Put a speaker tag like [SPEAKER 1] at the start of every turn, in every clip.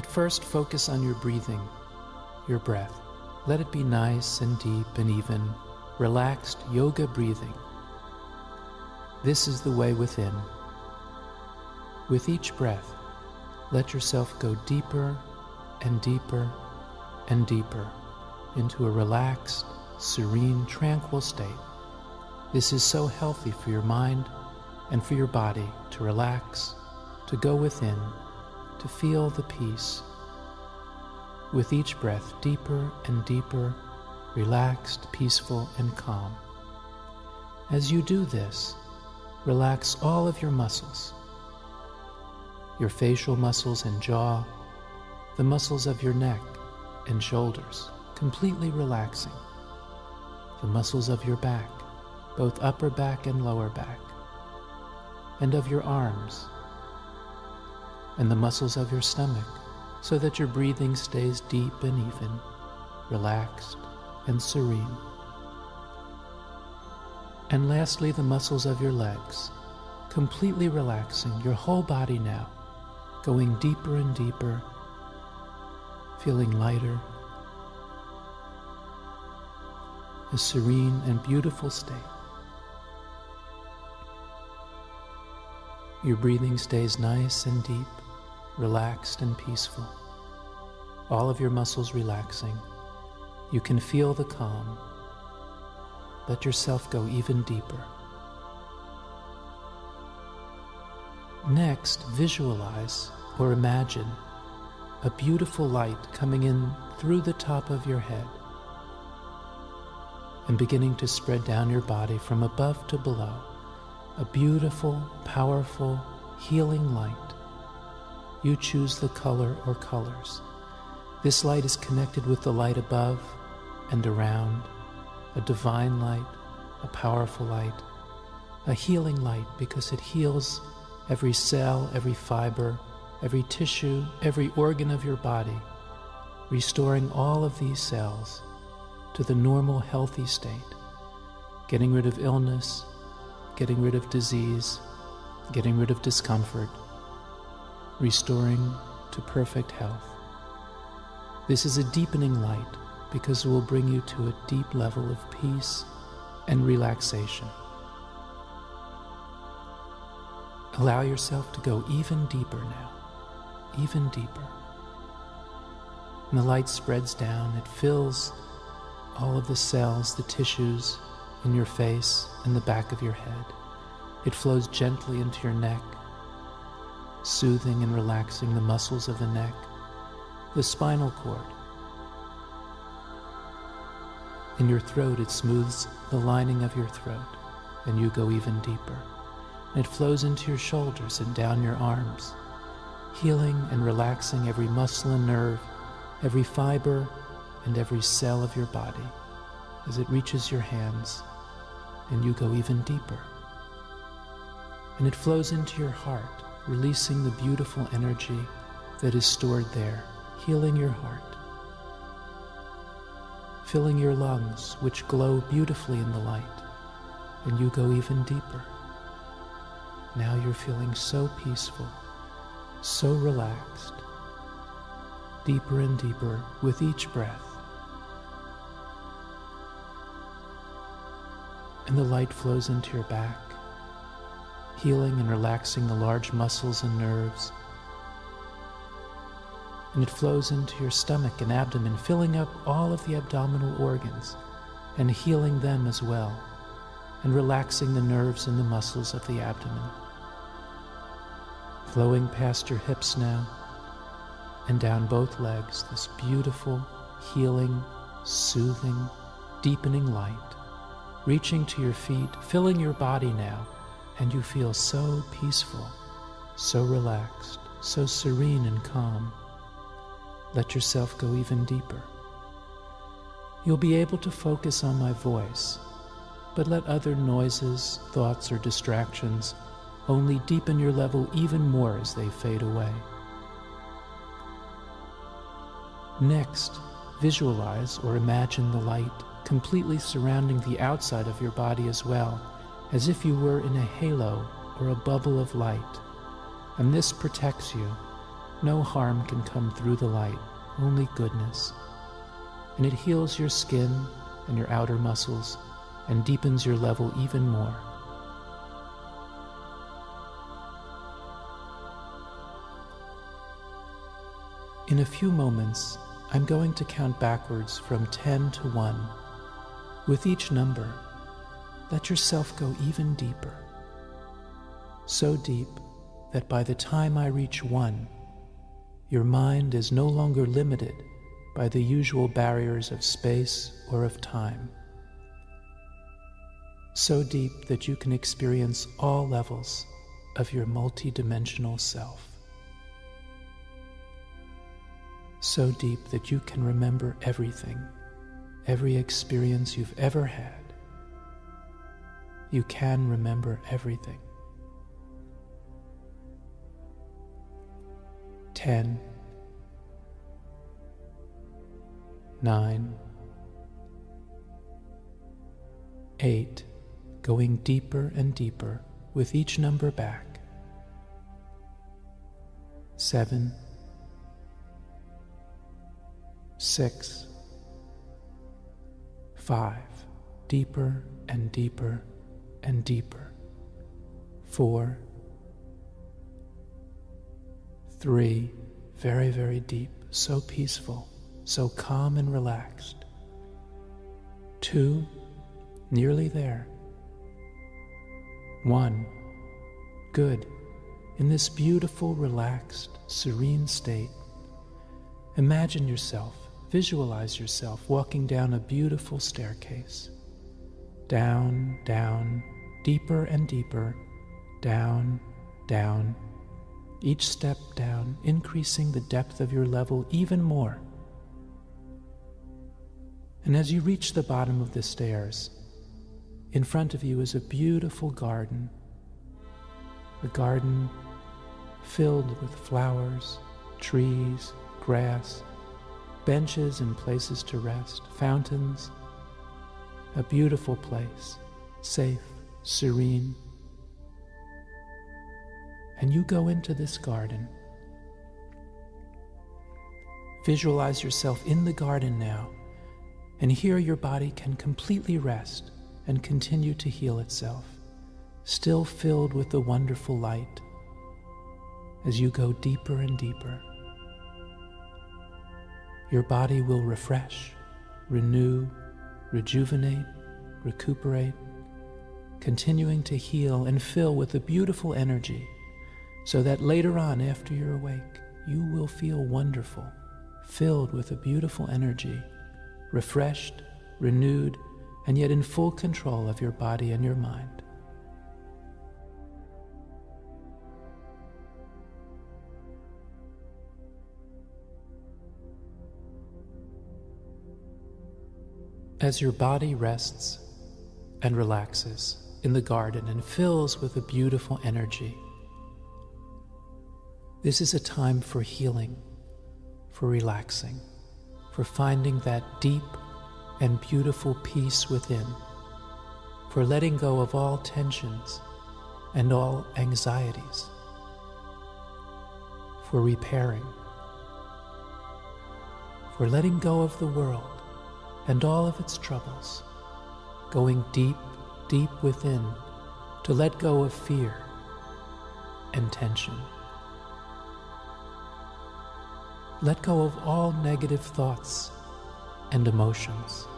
[SPEAKER 1] At first, focus on your breathing, your breath. Let it be nice and deep and even, relaxed yoga breathing. This is the way within. With each breath, let yourself go deeper and deeper and deeper into a relaxed, serene, tranquil state. This is so healthy for your mind and for your body to relax, to go within, to feel the peace. With each breath, deeper and deeper, relaxed, peaceful, and calm. As you do this, relax all of your muscles your facial muscles and jaw, the muscles of your neck and shoulders, completely relaxing, the muscles of your back, both upper back and lower back, and of your arms, and the muscles of your stomach, so that your breathing stays deep and even, relaxed and serene. And lastly, the muscles of your legs, completely relaxing your whole body now, going deeper and deeper, feeling lighter, a serene and beautiful state. Your breathing stays nice and deep, relaxed and peaceful. All of your muscles relaxing. You can feel the calm. Let yourself go even deeper. Next, visualize or imagine a beautiful light coming in through the top of your head and beginning to spread down your body from above to below a beautiful, powerful, healing light. You choose the color or colors. This light is connected with the light above and around, a divine light, a powerful light, a healing light because it heals every cell, every fiber, every tissue, every organ of your body, restoring all of these cells to the normal, healthy state, getting rid of illness, getting rid of disease, getting rid of discomfort, restoring to perfect health. This is a deepening light because it will bring you to a deep level of peace and relaxation. Allow yourself to go even deeper now, even deeper. And the light spreads down, it fills all of the cells, the tissues, in your face and the back of your head. It flows gently into your neck, soothing and relaxing the muscles of the neck, the spinal cord. In your throat, it smooths the lining of your throat, and you go even deeper. It flows into your shoulders and down your arms, healing and relaxing every muscle and nerve, every fiber, and every cell of your body as it reaches your hands and you go even deeper. And it flows into your heart, releasing the beautiful energy that is stored there, healing your heart, filling your lungs, which glow beautifully in the light, and you go even deeper. Now you're feeling so peaceful, so relaxed, deeper and deeper with each breath. and the light flows into your back, healing and relaxing the large muscles and nerves. And it flows into your stomach and abdomen, filling up all of the abdominal organs and healing them as well, and relaxing the nerves and the muscles of the abdomen. Flowing past your hips now and down both legs, this beautiful, healing, soothing, deepening light reaching to your feet, filling your body now, and you feel so peaceful, so relaxed, so serene and calm. Let yourself go even deeper. You'll be able to focus on my voice, but let other noises, thoughts, or distractions only deepen your level even more as they fade away. Next, visualize or imagine the light completely surrounding the outside of your body as well, as if you were in a halo or a bubble of light. And this protects you No harm can come through the light, only goodness. And it heals your skin and your outer muscles and deepens your level even more. In a few moments, I'm going to count backwards from 10 to 1. With each number, let yourself go even deeper. So deep that by the time I reach 1, your mind is no longer limited by the usual barriers of space or of time. So deep that you can experience all levels of your multidimensional self. So deep that you can remember everything, every experience you've ever had. You can remember everything. 10, 9, 8, going deeper and deeper with each number back. 7, 6, 5, deeper and deeper and deeper. 4, Three, very, very deep, so peaceful, so calm and relaxed. Two, nearly there. One, good, in this beautiful, relaxed, serene state. Imagine yourself, visualize yourself walking down a beautiful staircase. Down, down, deeper and deeper, down, down each step down, increasing the depth of your level even more. And as you reach the bottom of the stairs, in front of you is a beautiful garden. A garden filled with flowers, trees, grass, benches and places to rest, fountains. A beautiful place, safe, serene and you go into this garden. Visualize yourself in the garden now, and here your body can completely rest and continue to heal itself, still filled with the wonderful light as you go deeper and deeper. Your body will refresh, renew, rejuvenate, recuperate, continuing to heal and fill with a beautiful energy so that later on, after you're awake, you will feel wonderful, filled with a beautiful energy, refreshed, renewed, and yet in full control of your body and your mind. As your body rests and relaxes in the garden and fills with a beautiful energy, this is a time for healing, for relaxing, for finding that deep and beautiful peace within, for letting go of all tensions and all anxieties, for repairing, for letting go of the world and all of its troubles, going deep, deep within to let go of fear and tension. Let go of all negative thoughts and emotions.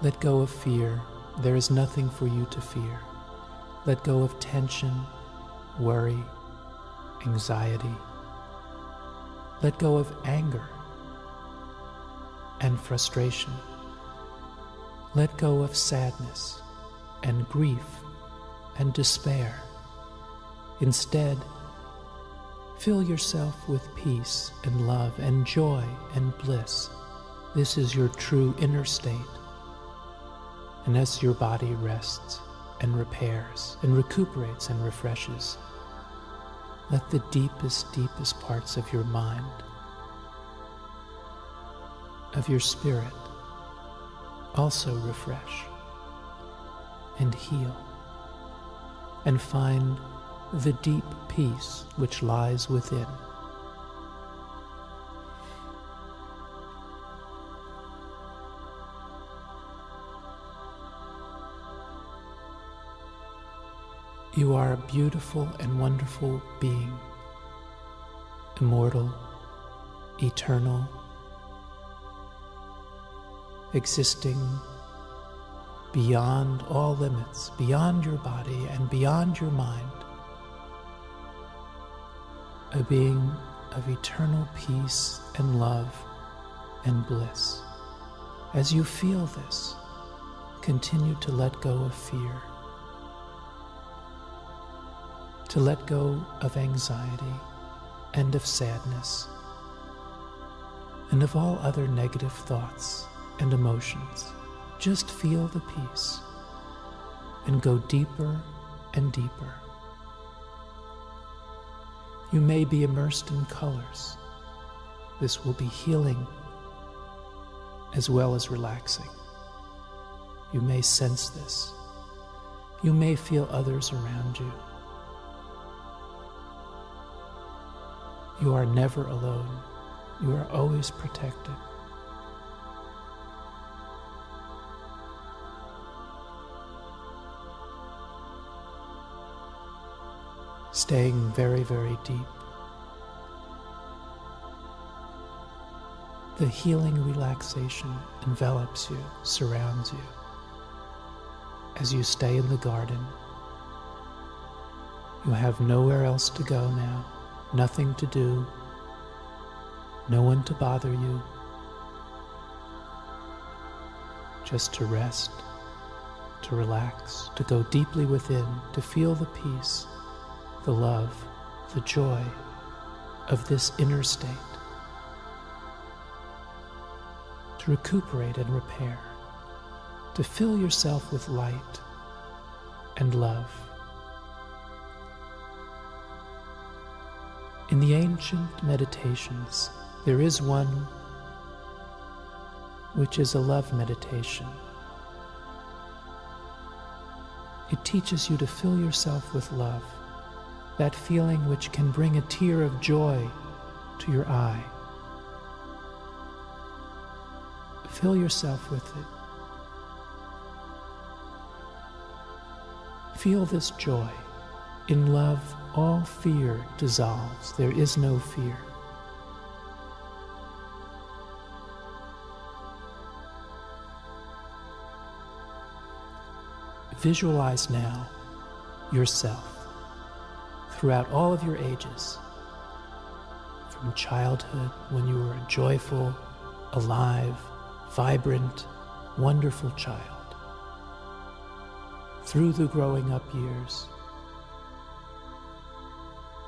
[SPEAKER 1] Let go of fear. There is nothing for you to fear. Let go of tension, worry, anxiety. Let go of anger and frustration. Let go of sadness and grief and despair. Instead, Fill yourself with peace and love and joy and bliss. This is your true inner state. And as your body rests and repairs and recuperates and refreshes, let the deepest, deepest parts of your mind, of your spirit, also refresh and heal and find the deep peace which lies within. You are a beautiful and wonderful being, immortal, eternal, existing beyond all limits, beyond your body and beyond your mind, a being of eternal peace and love and bliss. As you feel this, continue to let go of fear to let go of anxiety and of sadness and of all other negative thoughts and emotions. Just feel the peace and go deeper and deeper. You may be immersed in colors. This will be healing as well as relaxing. You may sense this. You may feel others around you. You are never alone. You are always protected. Staying very, very deep. The healing relaxation envelops you, surrounds you. As you stay in the garden, you have nowhere else to go now nothing to do, no one to bother you, just to rest, to relax, to go deeply within, to feel the peace, the love, the joy of this inner state, to recuperate and repair, to fill yourself with light and love. In the ancient meditations, there is one which is a love meditation. It teaches you to fill yourself with love, that feeling which can bring a tear of joy to your eye. Fill yourself with it. Feel this joy. In love, all fear dissolves. There is no fear. Visualize now yourself throughout all of your ages, from childhood when you were a joyful, alive, vibrant, wonderful child, through the growing up years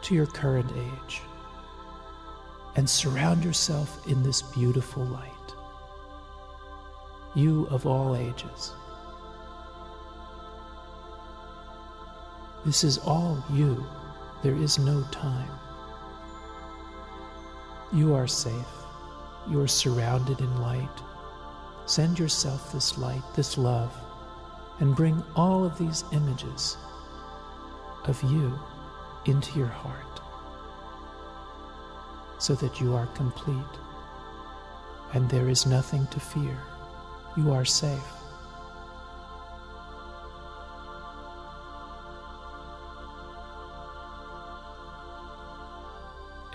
[SPEAKER 1] to your current age and surround yourself in this beautiful light. You of all ages. This is all you. There is no time. You are safe. You are surrounded in light. Send yourself this light, this love, and bring all of these images of you into your heart so that you are complete and there is nothing to fear. You are safe.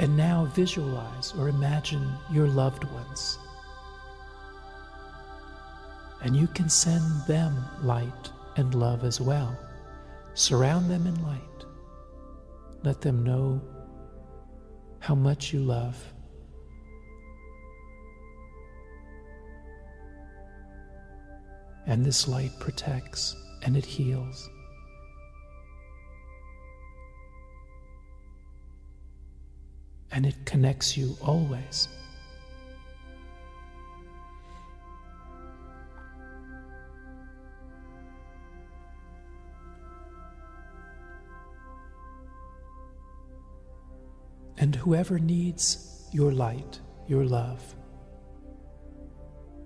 [SPEAKER 1] And now visualize or imagine your loved ones. And you can send them light and love as well. Surround them in light. Let them know how much you love. And this light protects and it heals. And it connects you always. And whoever needs your light, your love,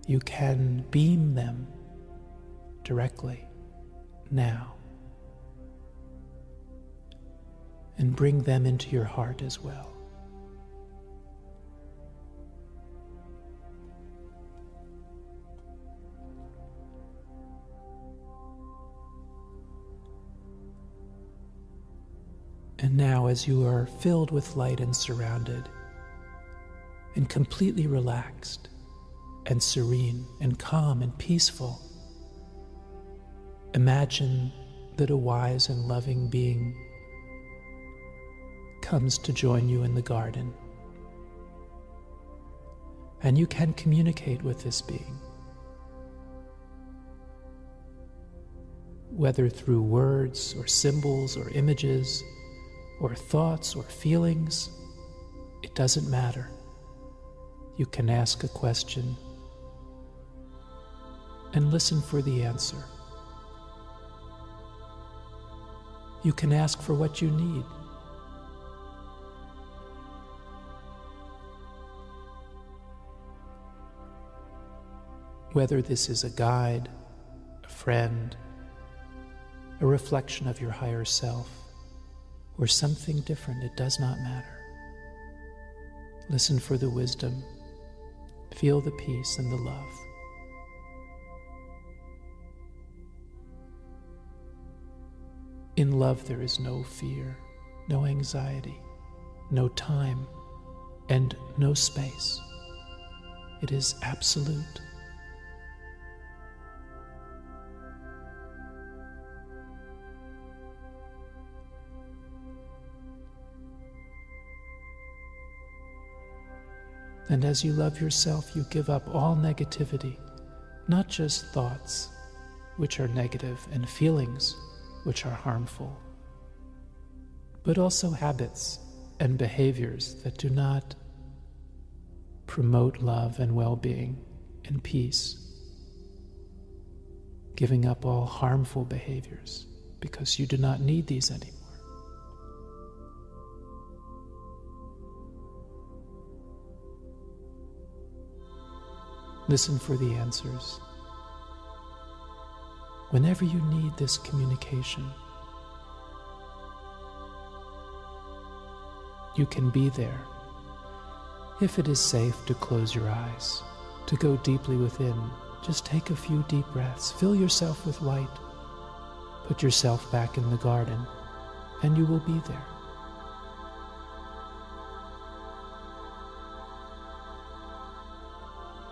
[SPEAKER 1] you can beam them directly now. and bring them into your heart as well. And now, as you are filled with light and surrounded, and completely relaxed, and serene, and calm, and peaceful, imagine that a wise and loving being comes to join you in the garden. And you can communicate with this being. Whether through words or symbols or images or thoughts or feelings, it doesn't matter. You can ask a question and listen for the answer. You can ask for what you need. Whether this is a guide, a friend, a reflection of your higher self, or something different, it does not matter. Listen for the wisdom, feel the peace and the love. In love, there is no fear, no anxiety, no time, and no space. It is absolute. And as you love yourself, you give up all negativity, not just thoughts, which are negative, and feelings, which are harmful, but also habits and behaviors that do not promote love and well being and peace. Giving up all harmful behaviors because you do not need these anymore. Listen for the answers. Whenever you need this communication, you can be there. If it is safe to close your eyes, to go deeply within, just take a few deep breaths. Fill yourself with light. Put yourself back in the garden, and you will be there.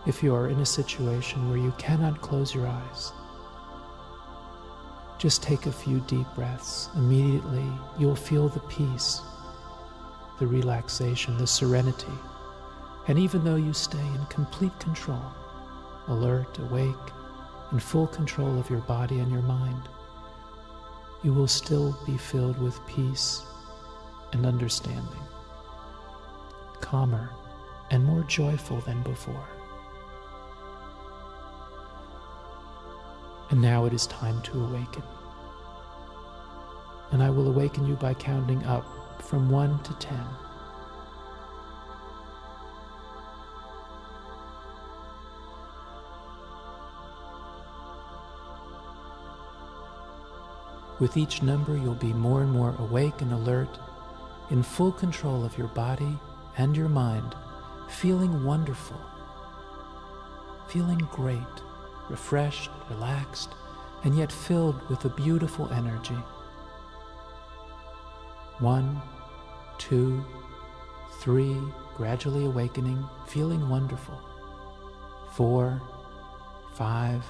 [SPEAKER 1] If you are in a situation where you cannot close your eyes. Just take a few deep breaths. Immediately, you'll feel the peace, the relaxation, the serenity. And even though you stay in complete control, alert, awake, in full control of your body and your mind, you will still be filled with peace and understanding, calmer and more joyful than before. And now it is time to awaken. And I will awaken you by counting up from 1 to 10. With each number, you'll be more and more awake and alert, in full control of your body and your mind, feeling wonderful, feeling great refreshed, relaxed, and yet filled with a beautiful energy. One, two, three, gradually awakening, feeling wonderful. Four, five,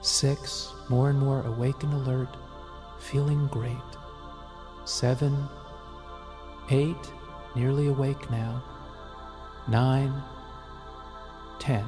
[SPEAKER 1] six, more and more awake and alert, feeling great. Seven, eight, nearly awake now. Nine, ten.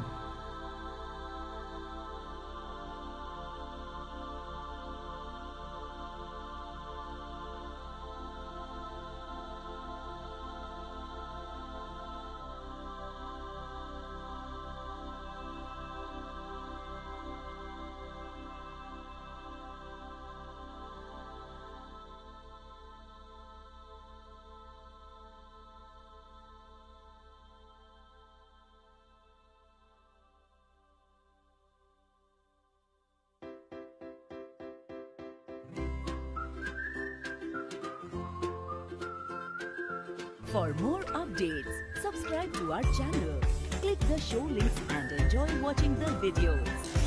[SPEAKER 2] For more updates, subscribe to our channel, click the show links and enjoy watching the videos.